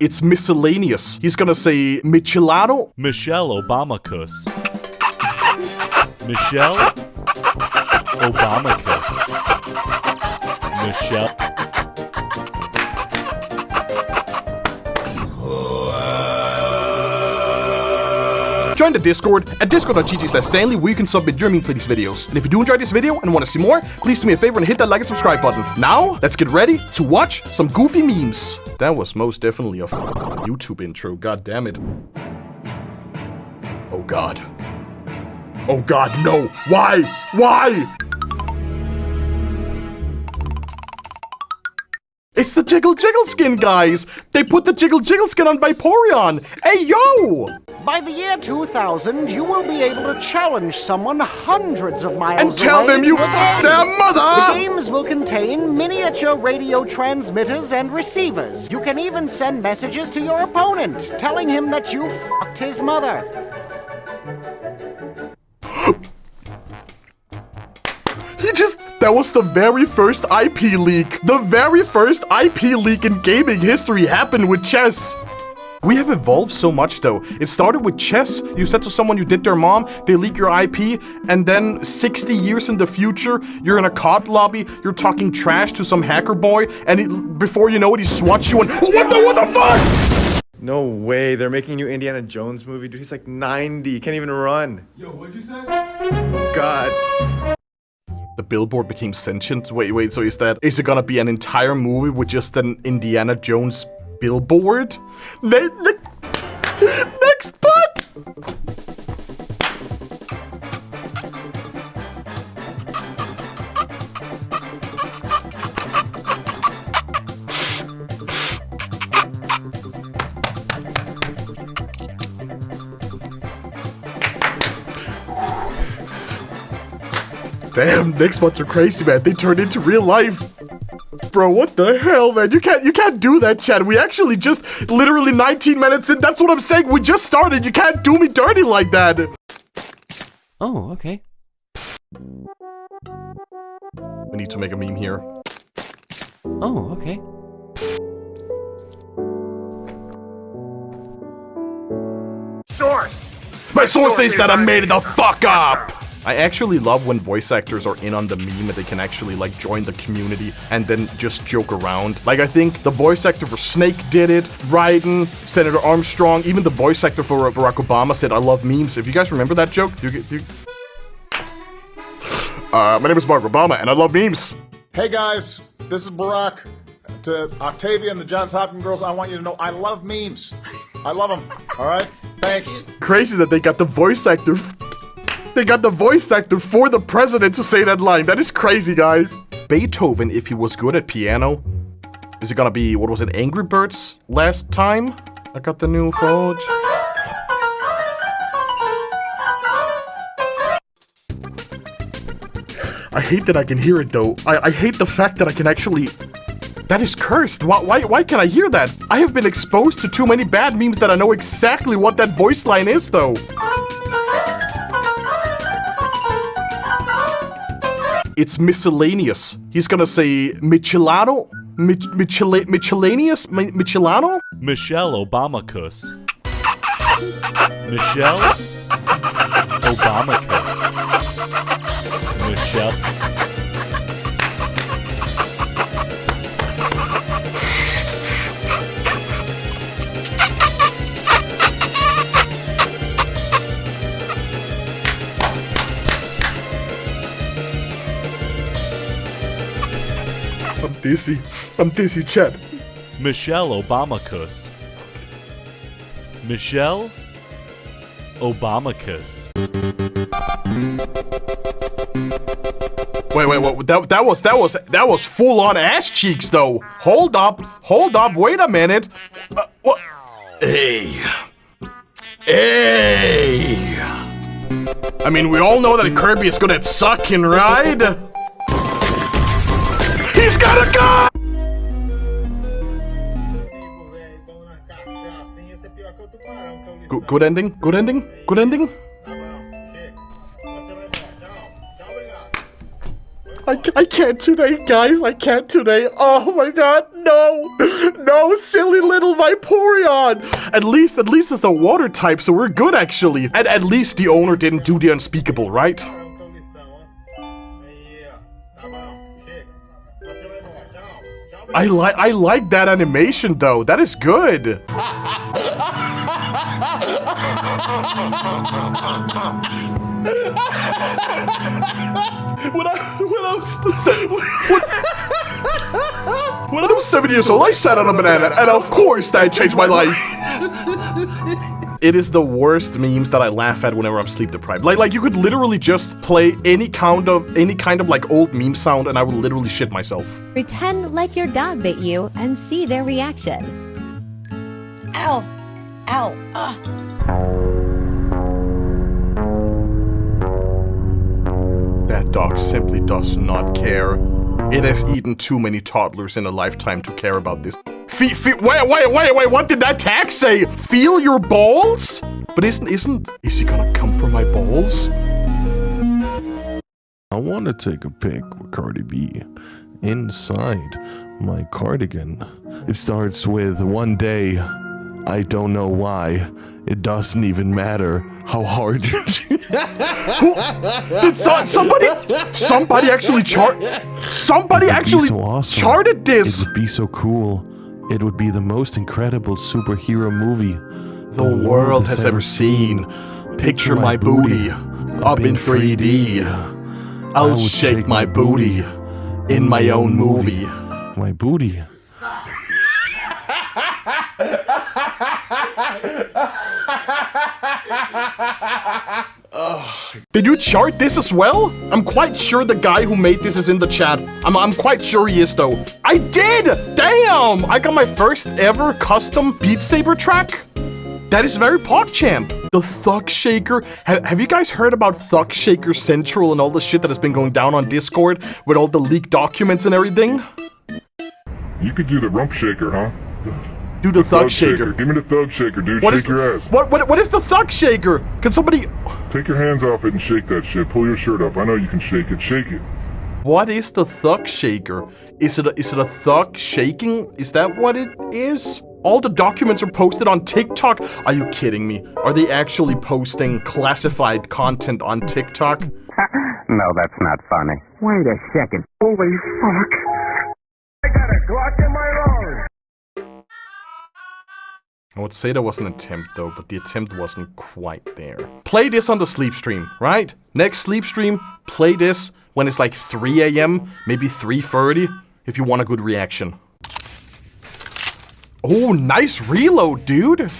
It's miscellaneous. He's gonna say Michelado? Michelle Obamacus. Michelle Obamacus. Michelle. Join the Discord at discord.gg slash Stanley where you can submit your meme for these videos. And if you do enjoy this video and want to see more, please do me a favor and hit that like and subscribe button. Now, let's get ready to watch some goofy memes. That was most definitely a YouTube intro, god damn it. Oh god. Oh god, no! Why? Why? It's the Jiggle Jiggle skin, guys! They put the Jiggle Jiggle skin on Vaporeon! Hey, yo! By the year 2000, you will be able to challenge someone hundreds of miles And tell them you to a f***ed game. their The games will contain miniature radio transmitters and receivers. You can even send messages to your opponent, telling him that you fucked his mother. He just. That was the very first IP leak. The very first IP leak in gaming history happened with chess. We have evolved so much though. It started with chess. You said to someone you did their mom, they leak your IP, and then 60 years in the future, you're in a COD lobby, you're talking trash to some hacker boy, and it, before you know it, he swats you and what the what the fuck? No way, they're making a new Indiana Jones movie, dude. He's like 90, can't even run. Yo, what'd you say? God. The billboard became sentient. Wait, wait, so is that is it gonna be an entire movie with just an Indiana Jones billboard? Ne- ne- next but Damn, next ones are crazy, man. They turned into real life. Bro, what the hell, man? You can't you can't do that, Chad. We actually just literally 19 minutes in. That's what I'm saying. We just started. You can't do me dirty like that. Oh, okay. We need to make a meme here. Oh, okay. Source! My source says that I made the fuck up. I actually love when voice actors are in on the meme and they can actually like join the community and then just joke around. Like I think the voice actor for Snake did it, Raiden, Senator Armstrong, even the voice actor for Barack Obama said I love memes. If you guys remember that joke, do you, do you... Uh, my name is Barack Obama and I love memes. Hey guys, this is Barack. To Octavia and the Johns Hopkins girls, I want you to know I love memes. I love them. All right? Thanks. Crazy that they got the voice actor. They got the voice actor for the president to say that line. That is crazy, guys. Beethoven, if he was good at piano, is it gonna be what was it, Angry Birds last time? I got the new Forge. I hate that I can hear it though. I, I hate the fact that I can actually. That is cursed. Why, why, why can I hear that? I have been exposed to too many bad memes that I know exactly what that voice line is though. It's miscellaneous. He's gonna say Michelado? Mich Michela Michelaneous? Mi Michelado? Michelle Obamacus. Michelle Obamacus. Michelle. I'm dizzy. I'm dizzy, Chad. Michelle Obamacus. Michelle Obamacus. Wait, wait, wait. That, that was that was that was full on ass cheeks though. Hold up, hold up. Wait a minute. Uh, what? Hey, hey. I mean, we all know that Kirby is good at sucking, right? He's got a gun. Good, good ending. Good ending. Good ending. I, I can't today, guys. I can't today. Oh my god, no. No, silly little Vaporeon. At least, at least it's a water type, so we're good actually. And at least the owner didn't do the unspeakable, right? I like I like that animation though. That is good. when I when I was when, when I was seven years old, I sat on a banana, and of course that changed my life. It is the worst memes that I laugh at whenever I'm sleep deprived. Like, like you could literally just play any kind of any kind of like old meme sound, and I would literally shit myself. Pretend like your dog bit you and see their reaction. Ow! Ow! Ah! That dog simply does not care. It has eaten too many toddlers in a lifetime to care about this. Fe- fe- wait, wait, wait, wait, what did that tag say? Feel your balls? But isn't, isn't, is he gonna come for my balls? I want to take a pic with Cardi B inside my cardigan. It starts with one day. I don't know why. It doesn't even matter how hard you. Did so- somebody, somebody actually chart, somebody actually so awesome. charted this. It would be so cool. It would be the most incredible superhero movie the world has ever seen. Picture my booty up in 3D. I'll shake my booty in my own movie. My booty. Did you chart this as well? I'm quite sure the guy who made this is in the chat. I'm, I'm quite sure he is though. I did! Damn! I got my first ever custom Beat Saber track. That is very PogChamp. The Thug Shaker. Ha- have you guys heard about Thug Shaker Central and all the shit that has been going down on Discord with all the leaked documents and everything? You could do the rump shaker, huh? Do the Thug Shaker. Give me the thug shaker, dude. What shake is your ass. what, what what is the Thug Shaker? Can somebody Take your hands off it and shake that shit. Pull your shirt up. I know you can shake it. Shake it. What is the thug shaker? Is it a, is it a thug shaking? Is that what it is? All the documents are posted on TikTok. Are you kidding me? Are they actually posting classified content on TikTok? No, that's not funny. Wait a second. Holy fuck. I got a Glock in my I would say there was an attempt though, but the attempt wasn't quite there. Play this on the sleep stream, right? Next sleep stream, play this when it's like 3 a.m., maybe 3.30, if you want a good reaction. Oh, nice reload, dude!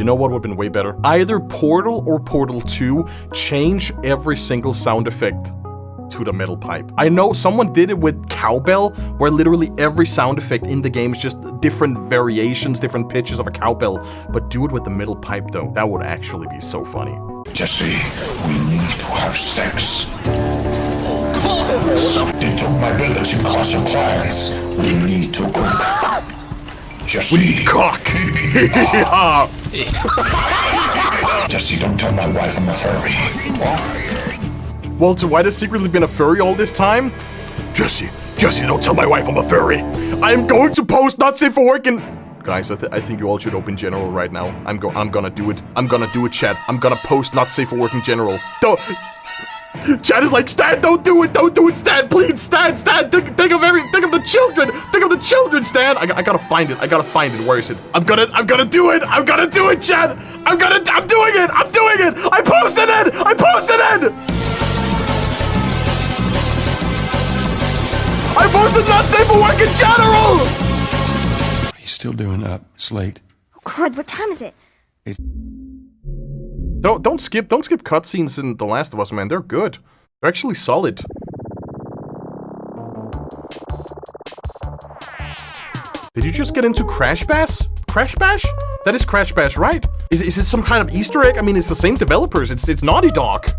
You know what would have been way better? Either Portal or Portal 2 change every single sound effect to the metal pipe. I know someone did it with cowbell, where literally every sound effect in the game is just different variations, different pitches of a cowbell. But do it with the metal pipe though. That would actually be so funny. Jesse, we need to have sex. They took my bullets in Clash of Clans. We need to cook. Ah! Jesse. We need cock. Jesse, don't tell my wife I'm a furry. Walter White has secretly been a furry all this time? Jesse, Jesse, don't tell my wife I'm a furry. I am going to post not safe for work and... Guys, I, th I think you all should open general right now. I'm go I'm gonna do it. I'm gonna do it, chat. I'm gonna post not safe for work in general. Don't... Chad is like, Stan, don't do it, don't do it, Stan, please, Stan, Stan, think, think of every, think of the children, think of the children, Stan. I, I gotta find it, I gotta find it, where is it? I'm gonna, I'm gonna do it, I'm gonna do it, Chad. I'm gonna, I'm doing it, I'm doing it. I posted it, I posted it. I posted not safe for work in general. He's still doing up. It's late. Oh God, what time is it? Don't don't skip don't skip cutscenes in The Last of Us, man. They're good. They're actually solid. Did you just get into Crash Bash? Crash Bash? That is Crash Bash, right? Is, is it some kind of Easter egg? I mean, it's the same developers. It's it's Naughty Dog.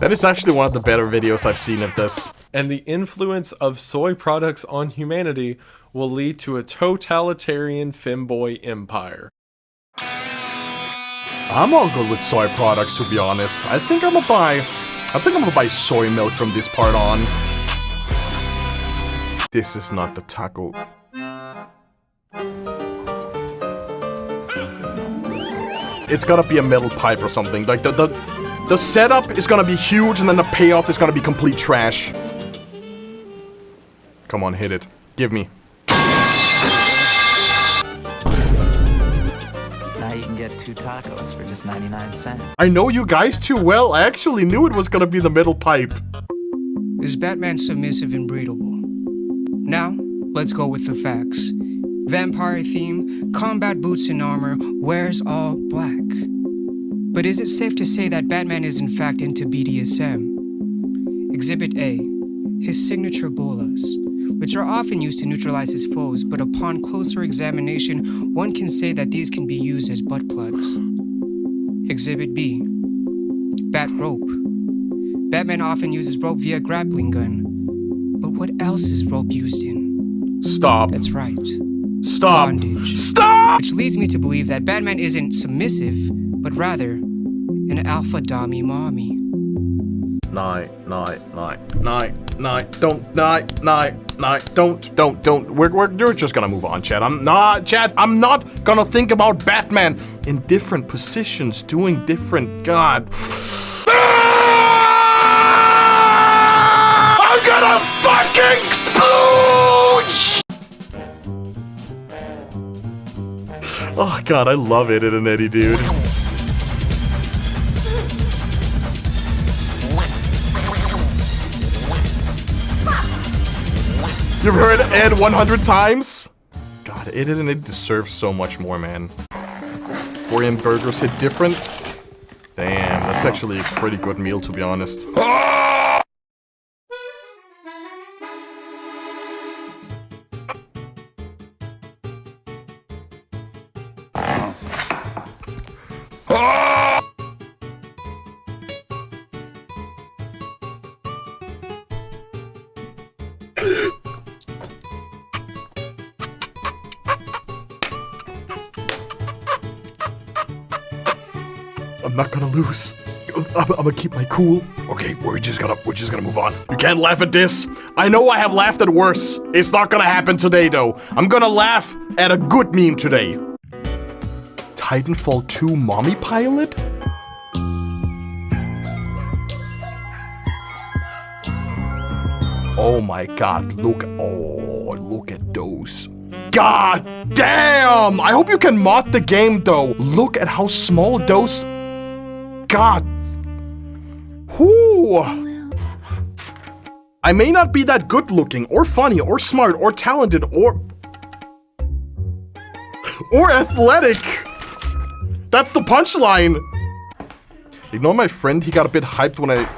That is actually one of the better videos I've seen of this. And the influence of soy products on humanity will lead to a totalitarian femboy empire. I'm all good with soy products, to be honest. I think I'm gonna buy... I think I'm gonna buy soy milk from this part on. This is not the taco. It's gotta be a metal pipe or something. Like, the, the, the setup is gonna be huge, and then the payoff is gonna be complete trash. Come on, hit it. Give me. Now you can get two tacos for just 99 cents. I know you guys too well. I actually knew it was gonna be the metal pipe. Is Batman submissive and breedable? Now, let's go with the facts. Vampire theme, combat boots and armor, wears all black. But is it safe to say that Batman is in fact into BDSM? Exhibit A His signature bolas, which are often used to neutralize his foes, but upon closer examination, one can say that these can be used as butt plugs. Exhibit B Bat rope. Batman often uses rope via grappling gun. But what else is rope used in? Stop. That's right. Stop. Bondage. Stop! Which leads me to believe that Batman isn't submissive, but rather an alpha dummy mommy. Night, night, night, night, night, don't, night, night, night, don't, don't, don't. We're, we're, you're just gonna move on, Chad. I'm not, Chad, I'm not gonna think about Batman in different positions, doing different, God. Ah! I'm gonna fucking explode! Oh god, I love it in an Eddie, dude. You've heard Ed 100 times? God, it and Ed deserves so much more, man. 4am burgers hit different? Damn, that's actually a pretty good meal, to be honest. Ah! I'm not gonna lose. I'm, I'm gonna keep my cool. Okay, we're just gonna we're just gonna move on. You can't laugh at this. I know I have laughed at worse. It's not gonna happen today though. I'm gonna laugh at a good meme today. Titanfall 2 mommy pilot? Oh my god, look oh look at those. God damn! I hope you can mod the game though. Look at how small those God. Whoo. I may not be that good looking, or funny, or smart, or talented, or... Or athletic. That's the punchline. Ignore my friend, he got a bit hyped when I...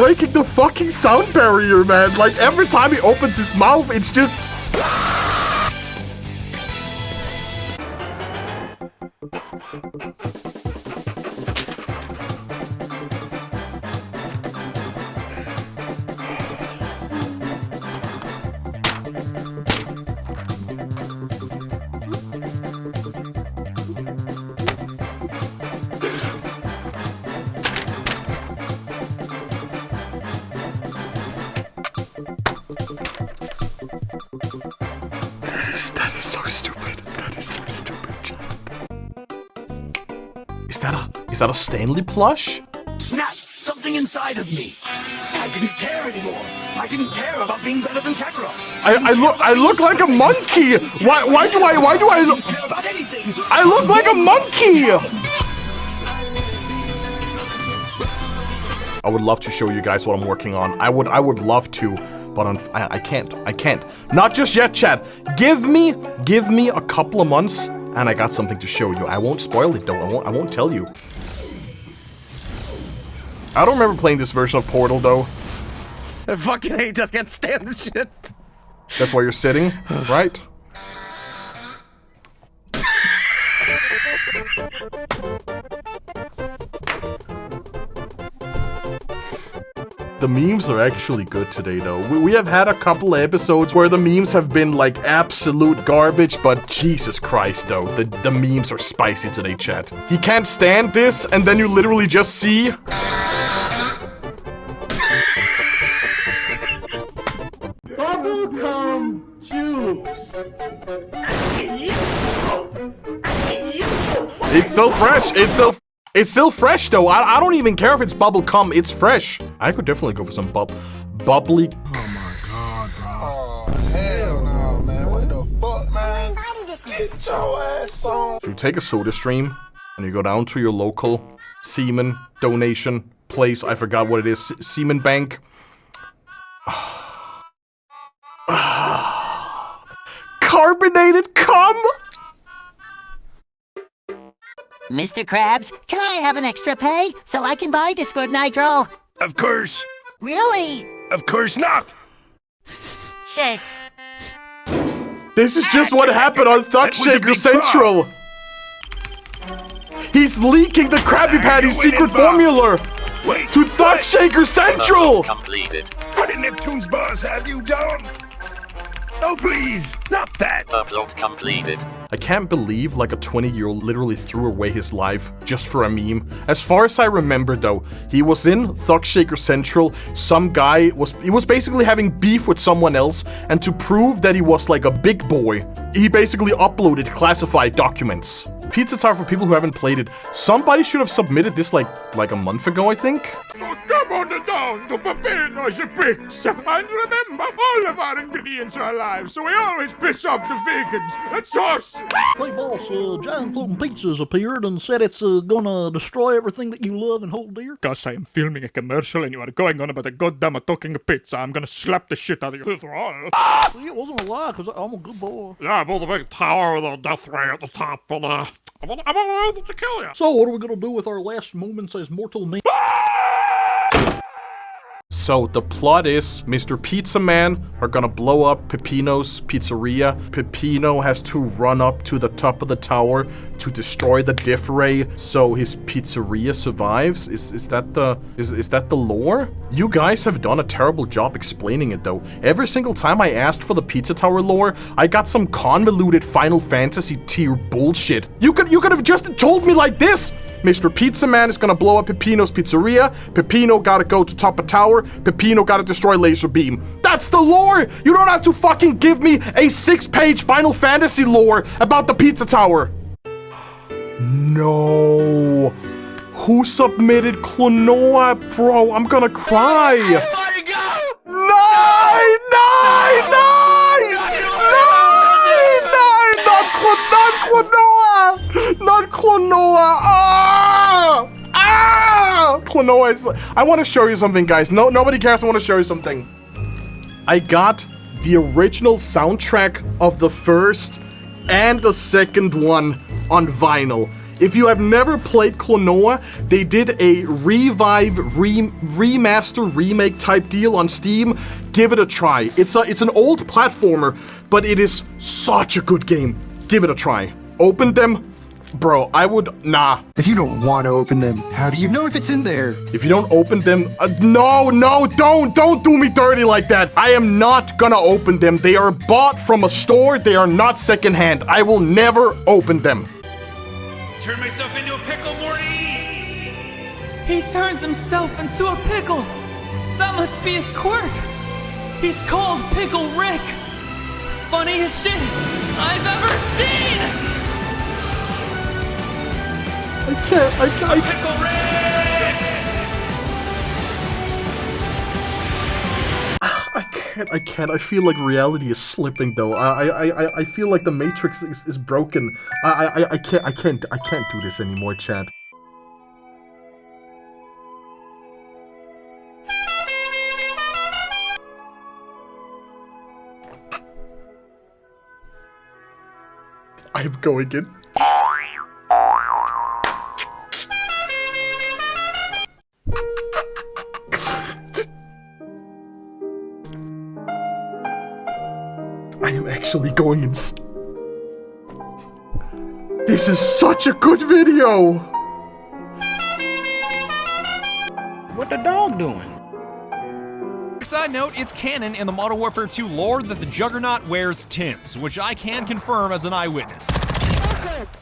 breaking the fucking sound barrier, man. Like, every time he opens his mouth, it's just... that a is that a Stanley plush? Snap! something inside of me. I didn't care anymore. I didn't care about being better than Kakarot. I, I look I look like a monkey. Why why do I why do I look about anything. I look like a monkey. I would love to show you guys what I'm working on. I would I would love to, but I, I can't. I can't. Not just yet, Chad. Give me give me a couple of months and I got something to show you. I won't spoil it though. I won't I won't tell you. I don't remember playing this version of Portal though. I fucking hate this. I can't stand this shit. That's why you're sitting, right? The memes are actually good today, though. We, we have had a couple episodes where the memes have been like absolute garbage, but Jesus Christ, though, the, the memes are spicy today, chat. He can't stand this, and then you literally just see Bubblegum juice. It's still fresh. It's still it's still fresh though. I, I don't even care if it's bubble cum. It's fresh. I could definitely go for some bub bubbly. Oh, oh hell no, man. What the fuck, man? Get your ass on. So you take a soda stream and you go down to your local semen donation place. I forgot what it is. Se- Semen Bank. Ah, Carbonated cum. Mr. Krabs, can I have an extra pay so I can buy Discord Nitro? Of course. Really? Of course not. Shake. This is just what happened on Thug Shaker Central. He's leaking the Krabby Patty secret formula Wait. to Thug Shaker Central. Completed. What did Neptune's boss have you done? Oh, please. Not that. Upload completed. I can't believe like a 20 year old literally threw away his life just for a meme. As far as I remember though, he was in Thug Shaker Central. Some guy was he was basically having beef with someone else, and to prove that he was like a big boy, he basically uploaded classified documents. Pizza Tower for people who haven't played it. Somebody should have submitted this like like a month ago, I think. So come on down to Pepino's Pizza. And remember, all of our ingredients are alive, so we always piss off the vegans. That's us. Hey boss, uh, Giant Floating Pizzas appeared and said it's uh, gonna destroy everything that you love and hold dear. Gus, I am filming a commercial and you are going on about a goddamn talking pizza. I'm gonna slap the shit out of you. See, it wasn't a lie, cause I'm a good boy. Yeah, I built a big tower with a death ray at the top, and uh, I'm gonna, I'm gonna to kill you. So what are we gonna do with our last moments as mortal men? So the plot is Mr. Pizza Man are gonna blow up Pepino's pizzeria. Pepino has to run up to the top of the tower to destroy the diff ray so his pizzeria survives. Is is that the is is that the lore? You guys have done a terrible job explaining it though. Every single time I asked for the pizza tower lore, I got some convoluted Final Fantasy tier bullshit. You could you could have just told me like this. Mr. Pizza Man is gonna blow up Pepino's pizzeria. Pepino gotta go to top of tower. Pepino gotta destroy Laser Beam. That's the lore! You don't have to fucking give me a six-page Final Fantasy lore about the pizza tower. No. Who submitted Klonoa? Bro, I'm gonna cry. Nine! Not, Klo- not Klonoa! Not Klonoa! Ah! Ah! Klonoa is... I want to show you something, guys. No, nobody cares. I want to show you something. I got the original soundtrack of the first and the second one on vinyl. If you have never played Klonoa, they did a revive, re- remaster, remake type deal on Steam. Give it a try. It's a it's an old platformer, but it is such a good game. Give it a try. Open them. Bro, I would nah. If you don't want to open them, how do you know if it's in there? If you don't open them, uh, no, no, don't, don't do me dirty like that. I am not gonna open them. They are bought from a store. They are not secondhand. I will never open them. Turn myself into a pickle, Morty! He turns himself into a pickle. That must be his quirk. He's called Pickle Rick. Funniest shit I've ever seen. I can't. I can't. I Pickle Rick! Can't. I can't. I feel like reality is slipping, though. I, I, I, feel like the Matrix is, is broken. I, I, I can't. I can't. I can't do this anymore, Chad. I'm going in. Actually going ins. This is such a good video. What the dog doing? Side note, it's canon in the Modern Warfare 2 lore that the Juggernaut wears Tim's, which I can confirm as an eyewitness.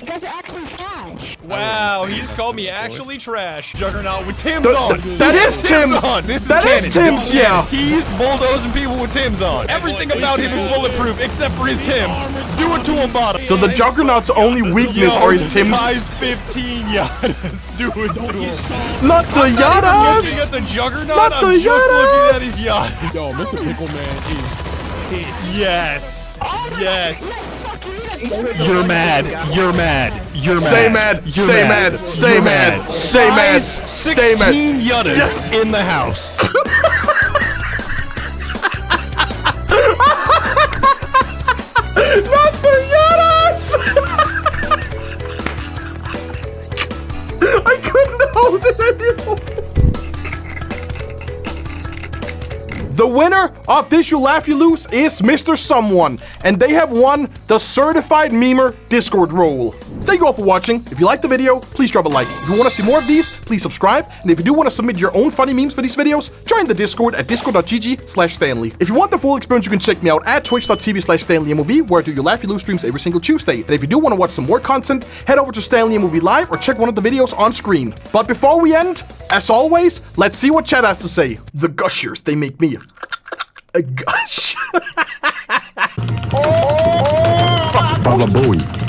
You guys are actually trash. Wow, he just called me actually trash. Juggernaut with Tim's Th- on. th- that is Tim's. on. This That is is canon. Tim's, yeah. He's bulldozing people with Tim's on. Everything about him is bulletproof except for his Tim's. Do it to him, bottom. So the Juggernaut's only weakness Yo, are his Tim's. Size 15 Yadas. Do it to him. Not the I'm not Yadas. looking at the Juggernaut. Not I'm the just looking at Yadas. his yacht. Yo, Mr. Pickle Man is Yes. Yes. You're mad. You're mad. You're mad. Stay mad. mad. You're Stay mad. Stay You're mad. Stay mad. Stay mad. 16 Yuttas Yes. in the house. Not the Yadas! I couldn't hold it anymore. The winner of This You Laugh You Lose is Mr. Someone, and they have won the Certified Memer Discord role. Thank you all for watching. If you liked the video, please drop a like. If you want to see more of these, please subscribe. And if you do want to submit your own funny memes for these videos, join the Discord at discord.gg slash Stanley. If you want the full experience, you can check me out at twitch.tv slash StanleyMOV, where I do your Laugh You Lose streams every single Tuesday. And if you do want to watch some more content, head over to Stanley Movie Live or check one of the videos on screen. But before we end, as always, let's see what Chad has to say. The gushers, they make me Gosh. oh, oh, Bowie.